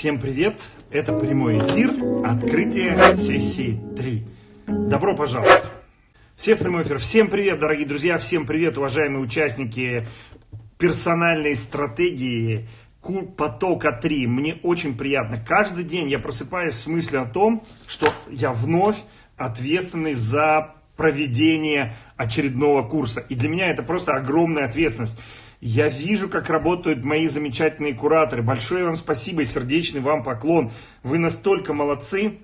Всем привет! Это прямой эфир, открытие сессии 3. Добро пожаловать! Все в прямой эфир. Всем привет, дорогие друзья, всем привет, уважаемые участники персональной стратегии потока 3. Мне очень приятно. Каждый день я просыпаюсь с мыслью о том, что я вновь ответственный за проведение очередного курса. И для меня это просто огромная ответственность. Я вижу, как работают мои замечательные кураторы. Большое вам спасибо и сердечный вам поклон. Вы настолько молодцы,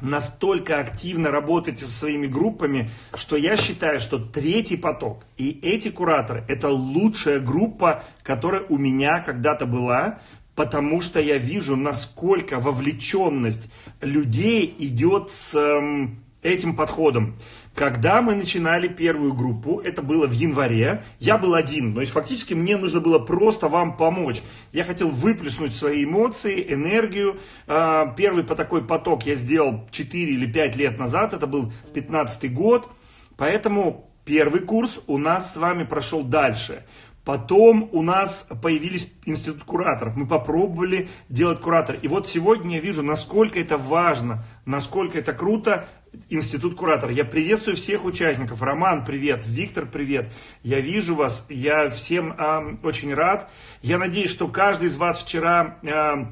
настолько активно работаете со своими группами, что я считаю, что третий поток и эти кураторы – это лучшая группа, которая у меня когда-то была, потому что я вижу, насколько вовлеченность людей идет с эм, этим подходом. Когда мы начинали первую группу, это было в январе, я был один, то есть фактически мне нужно было просто вам помочь. Я хотел выплеснуть свои эмоции, энергию. А, первый по такой поток я сделал 4 или 5 лет назад, это был 15 год, поэтому первый курс у нас с вами прошел дальше. Потом у нас появились институт кураторов. Мы попробовали делать куратор. И вот сегодня я вижу, насколько это важно, насколько это круто. Институт куратора. Я приветствую всех участников. Роман, привет. Виктор, привет. Я вижу вас. Я всем э, очень рад. Я надеюсь, что каждый из вас вчера, э,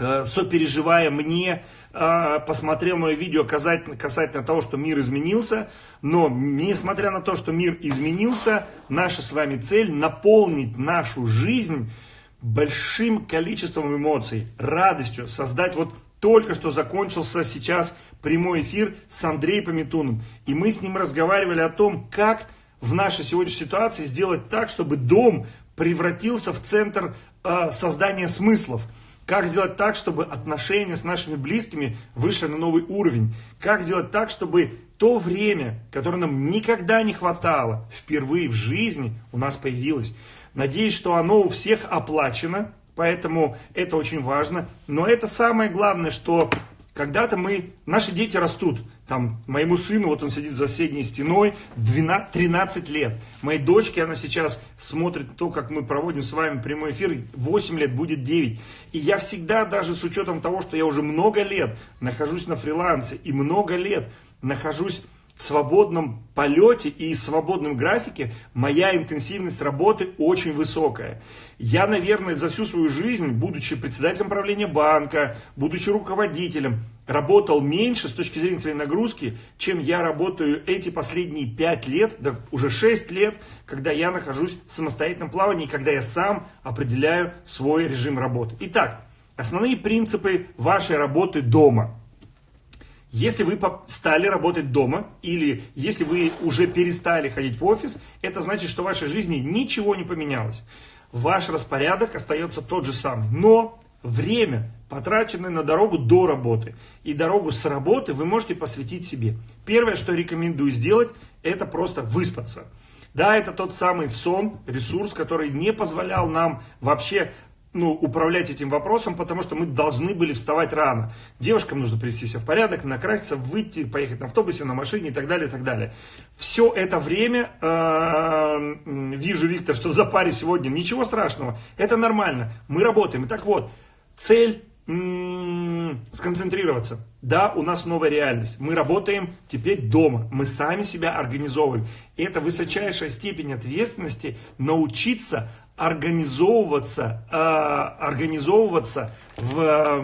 э, сопереживая мне, посмотрел мое видео касательно, касательно того, что мир изменился. Но, несмотря на то, что мир изменился, наша с вами цель наполнить нашу жизнь большим количеством эмоций, радостью, создать вот только что закончился сейчас прямой эфир с Андреем Пометуном. И мы с ним разговаривали о том, как в нашей сегодняшней ситуации сделать так, чтобы дом превратился в центр э, создания смыслов. Как сделать так, чтобы отношения с нашими близкими вышли на новый уровень? Как сделать так, чтобы то время, которое нам никогда не хватало, впервые в жизни у нас появилось? Надеюсь, что оно у всех оплачено, Поэтому это очень важно. Но это самое главное, что когда-то мы, наши дети растут. Там, моему сыну, вот он сидит за соседней стеной, 12, 13 лет. Моей дочке, она сейчас смотрит то, как мы проводим с вами прямой эфир, 8 лет, будет 9. И я всегда, даже с учетом того, что я уже много лет нахожусь на фрилансе и много лет нахожусь в свободном полете и свободном графике моя интенсивность работы очень высокая. Я, наверное, за всю свою жизнь, будучи председателем правления банка, будучи руководителем, работал меньше с точки зрения своей нагрузки, чем я работаю эти последние 5 лет, да уже 6 лет, когда я нахожусь в самостоятельном плавании, когда я сам определяю свой режим работы. Итак, основные принципы вашей работы дома – если вы стали работать дома или если вы уже перестали ходить в офис, это значит, что в вашей жизни ничего не поменялось. Ваш распорядок остается тот же самый. Но время, потраченное на дорогу до работы и дорогу с работы, вы можете посвятить себе. Первое, что рекомендую сделать, это просто выспаться. Да, это тот самый сон, ресурс, который не позволял нам вообще ну, управлять этим вопросом, потому что мы должны были вставать рано. Девушкам нужно привести себя в порядок, накраситься, выйти, поехать на автобусе, на машине и так далее, и так далее. Все это время, э, вижу, Виктор, что за паре сегодня, ничего страшного, это нормально, мы работаем. Итак, вот, цель сконцентрироваться. Да, у нас новая реальность. Мы работаем теперь дома. Мы сами себя организовываем. Это высочайшая степень ответственности научиться организовываться, э, организовываться в, э,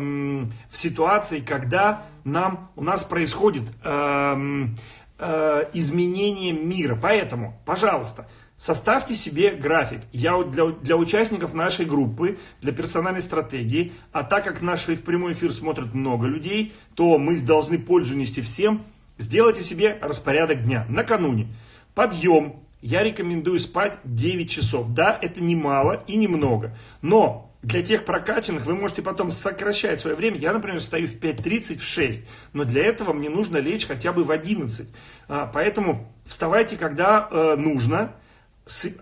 в ситуации, когда нам, у нас происходит э, э, изменение мира. Поэтому, пожалуйста, составьте себе график. Я для, для участников нашей группы, для персональной стратегии, а так как наш прямой эфир смотрит много людей, то мы должны пользу нести всем. Сделайте себе распорядок дня накануне. Подъем, я рекомендую спать 9 часов. Да, это немало и немного. Но для тех прокачанных вы можете потом сокращать свое время. Я, например, встаю в 5.30, в 6. Но для этого мне нужно лечь хотя бы в 11. А, поэтому вставайте, когда э, нужно.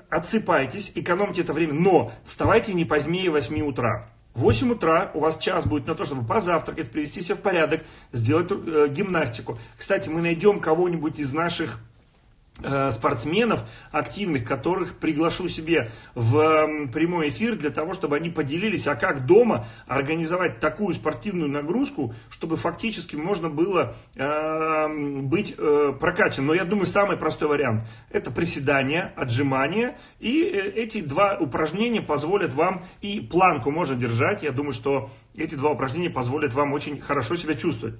Отсыпайтесь, экономьте это время. Но вставайте не позднее 8 утра. В 8 утра у вас час будет на то, чтобы позавтракать, привести себя в порядок, сделать э, гимнастику. Кстати, мы найдем кого-нибудь из наших спортсменов активных, которых приглашу себе в прямой эфир для того, чтобы они поделились, а как дома организовать такую спортивную нагрузку, чтобы фактически можно было э, быть э, прокачанным. Но я думаю, самый простой вариант – это приседания, отжимания. И э, эти два упражнения позволят вам, и планку можно держать. Я думаю, что эти два упражнения позволят вам очень хорошо себя чувствовать.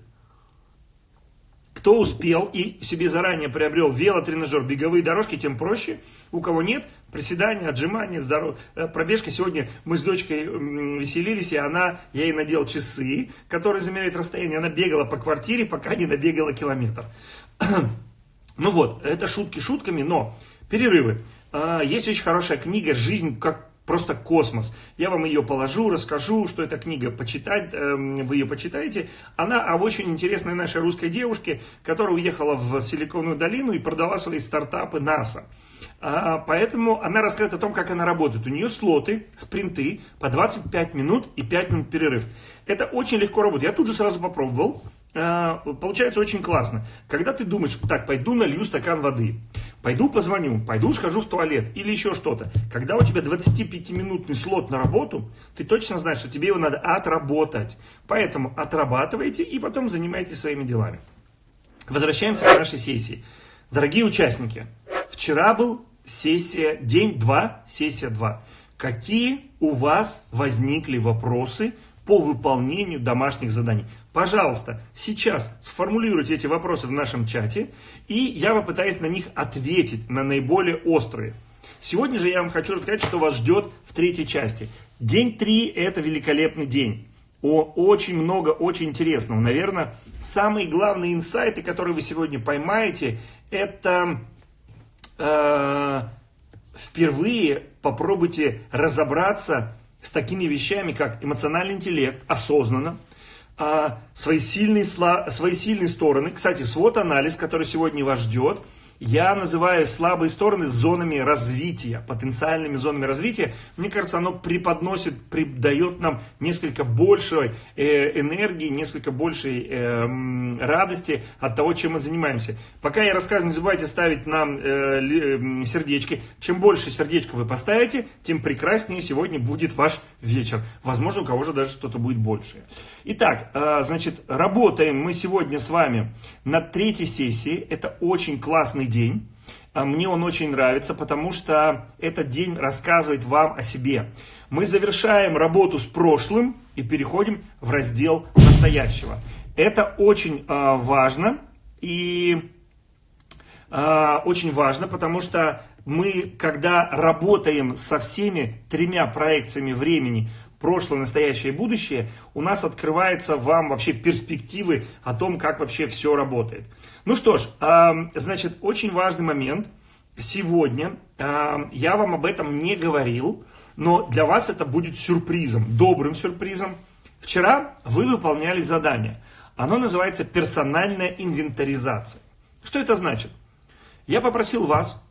Кто успел и себе заранее приобрел велотренажер, беговые дорожки, тем проще. У кого нет, приседания, отжимания, здоров... Э, пробежка. Сегодня мы с дочкой веселились, и она, я ей надел часы, которые замеряют расстояние. Она бегала по квартире, пока не набегала километр. ну вот, это шутки шутками, но перерывы. А, есть очень хорошая книга «Жизнь как просто космос. Я вам ее положу, расскажу, что эта книга почитать, эм, вы ее почитаете. Она об очень интересной нашей русской девушке, которая уехала в Силиконовую долину и продала свои стартапы НАСА. А, поэтому она рассказывает о том, как она работает. У нее слоты, спринты по 25 минут и 5 минут перерыв. Это очень легко работает. Я тут же сразу попробовал. А, получается очень классно. Когда ты думаешь, так, пойду налью стакан воды, пойду позвоню, пойду схожу в туалет или еще что-то. Когда у тебя 25-минутный слот на работу, ты точно знаешь, что тебе его надо отработать. Поэтому отрабатывайте и потом занимайтесь своими делами. Возвращаемся к нашей сессии. Дорогие участники, вчера был сессия, день 2, сессия 2. Какие у вас возникли вопросы по выполнению домашних заданий? Пожалуйста, сейчас сформулируйте эти вопросы в нашем чате, и я попытаюсь на них ответить, на наиболее острые. Сегодня же я вам хочу рассказать, что вас ждет в третьей части. День 3 – это великолепный день. О, очень много, очень интересного. Наверное, самые главные инсайты, которые вы сегодня поймаете, это э, впервые попробуйте разобраться с такими вещами, как эмоциональный интеллект, осознанно, а, свои, сильные, свои сильные стороны. Кстати, свод-анализ, который сегодня вас ждет – я называю слабые стороны зонами развития, потенциальными зонами развития. Мне кажется, оно преподносит, придает нам несколько большей э, энергии, несколько большей э, радости от того, чем мы занимаемся. Пока я рассказываю, не забывайте ставить нам э, сердечки. Чем больше сердечко вы поставите, тем прекраснее сегодня будет ваш вечер. Возможно, у кого же даже что-то будет большее. Итак, значит, работаем мы сегодня с вами над третьей сессией. Это очень классный день. А мне он очень нравится, потому что этот день рассказывает вам о себе. Мы завершаем работу с прошлым и переходим в раздел настоящего. Это очень э, важно и э, очень важно, потому что мы, когда работаем со всеми тремя проекциями времени, прошлое, настоящее и будущее, у нас открываются вам вообще перспективы о том, как вообще все работает. Ну что ж, значит, очень важный момент. Сегодня я вам об этом не говорил, но для вас это будет сюрпризом, добрым сюрпризом. Вчера вы выполняли задание. Оно называется персональная инвентаризация. Что это значит? Я попросил вас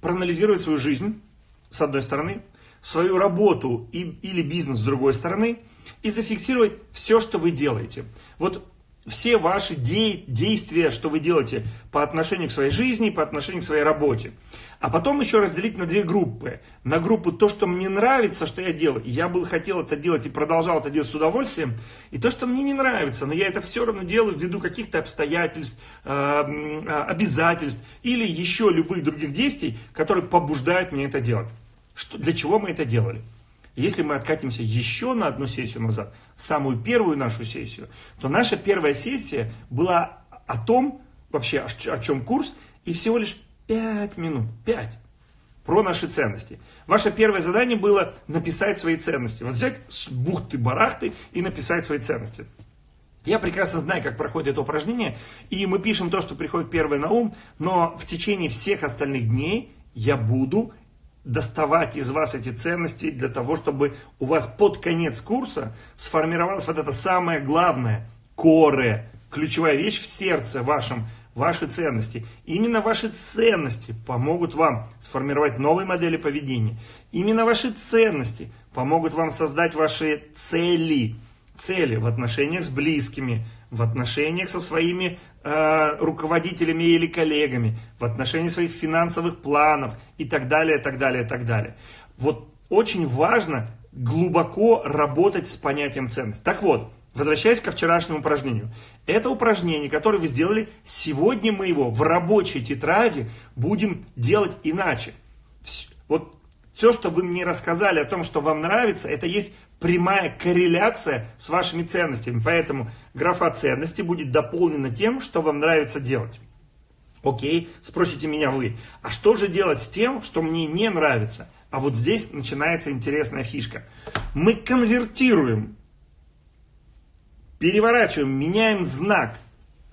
проанализировать свою жизнь, с одной стороны, свою работу и, или бизнес с другой стороны, и зафиксировать все, что вы делаете. Вот все ваши де действия, что вы делаете по отношению к своей жизни, по отношению к своей работе. А потом еще разделить на две группы. На группу то, что мне нравится, что я делаю. Я бы хотел это делать и продолжал это делать с удовольствием. И то, что мне не нравится, но я это все равно делаю ввиду каких-то обстоятельств, э, обязательств или еще любых других действий, которые побуждают меня это делать. Что, для чего мы это делали? Если мы откатимся еще на одну сессию назад, самую первую нашу сессию, то наша первая сессия была о том, вообще о чем курс, и всего лишь 5 минут, 5, про наши ценности. Ваше первое задание было написать свои ценности. Вот взять с бухты-барахты и написать свои ценности. Я прекрасно знаю, как проходит это упражнение, и мы пишем то, что приходит первое на ум, но в течение всех остальных дней я буду доставать из вас эти ценности для того, чтобы у вас под конец курса сформировалось вот это самое главное, коре, ключевая вещь в сердце вашем, ваши ценности. Именно ваши ценности помогут вам сформировать новые модели поведения. Именно ваши ценности помогут вам создать ваши цели, цели в отношениях с близкими, в отношениях со своими э, руководителями или коллегами, в отношении своих финансовых планов и так далее, так далее, так далее. Вот очень важно глубоко работать с понятием ценности. Так вот, возвращаясь ко вчерашнему упражнению. Это упражнение, которое вы сделали, сегодня мы его в рабочей тетради будем делать иначе. Все, что вы мне рассказали о том, что вам нравится, это есть прямая корреляция с вашими ценностями. Поэтому графа ценности будет дополнена тем, что вам нравится делать. Окей, спросите меня вы, а что же делать с тем, что мне не нравится? А вот здесь начинается интересная фишка. Мы конвертируем, переворачиваем, меняем знак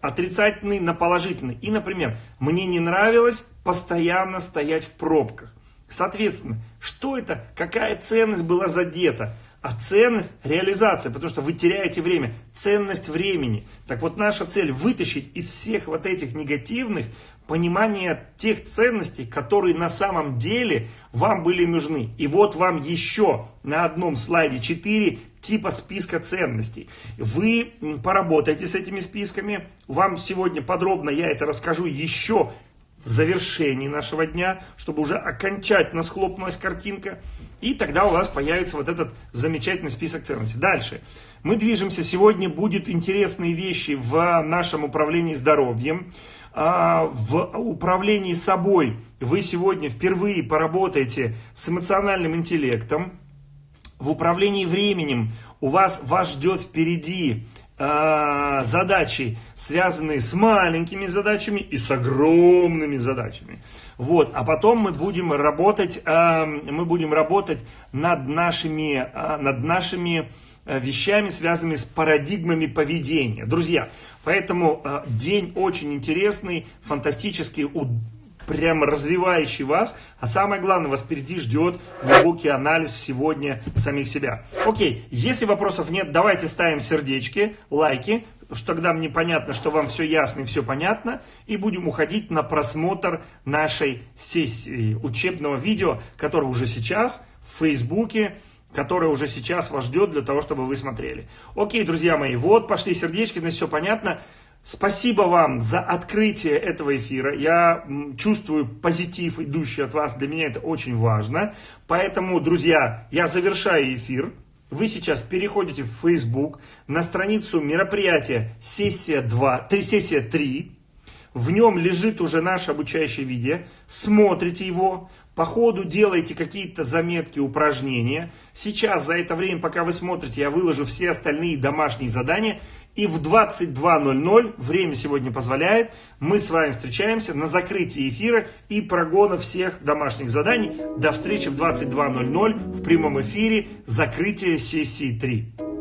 отрицательный на положительный. И, например, мне не нравилось постоянно стоять в пробках. Соответственно, что это, какая ценность была задета? А ценность – реализация, потому что вы теряете время. Ценность времени. Так вот, наша цель – вытащить из всех вот этих негативных понимание тех ценностей, которые на самом деле вам были нужны. И вот вам еще на одном слайде 4 типа списка ценностей. Вы поработаете с этими списками. Вам сегодня подробно я это расскажу еще завершении нашего дня, чтобы уже окончательно схлопнулась картинка. И тогда у вас появится вот этот замечательный список ценностей. Дальше. Мы движемся. Сегодня будут интересные вещи в нашем управлении здоровьем. А, в управлении собой вы сегодня впервые поработаете с эмоциональным интеллектом. В управлении временем у вас вас ждет впереди задачи, связанные с маленькими задачами и с огромными задачами. Вот, а потом мы будем работать, э, мы будем работать над нашими, э, над нашими вещами, связанными с парадигмами поведения. Друзья, поэтому э, день очень интересный, фантастический, прямо развивающий вас. А самое главное, вас впереди ждет глубокий анализ сегодня самих себя. Окей, если вопросов нет, давайте ставим сердечки, лайки, что тогда мне понятно, что вам все ясно и все понятно. И будем уходить на просмотр нашей сессии учебного видео, которое уже сейчас в Фейсбуке, которое уже сейчас вас ждет для того, чтобы вы смотрели. Окей, друзья мои, вот пошли сердечки, на все понятно. Спасибо вам за открытие этого эфира. Я чувствую позитив, идущий от вас. Для меня это очень важно. Поэтому, друзья, я завершаю эфир. Вы сейчас переходите в Facebook на страницу мероприятия сессия 2, 3, сессия 3. В нем лежит уже наше обучающее видео. Смотрите его. По ходу делайте какие-то заметки, упражнения. Сейчас, за это время, пока вы смотрите, я выложу все остальные домашние задания. И в 22.00, время сегодня позволяет, мы с вами встречаемся на закрытии эфира и прогона всех домашних заданий. До встречи в 22.00 в прямом эфире закрытие сессии 3.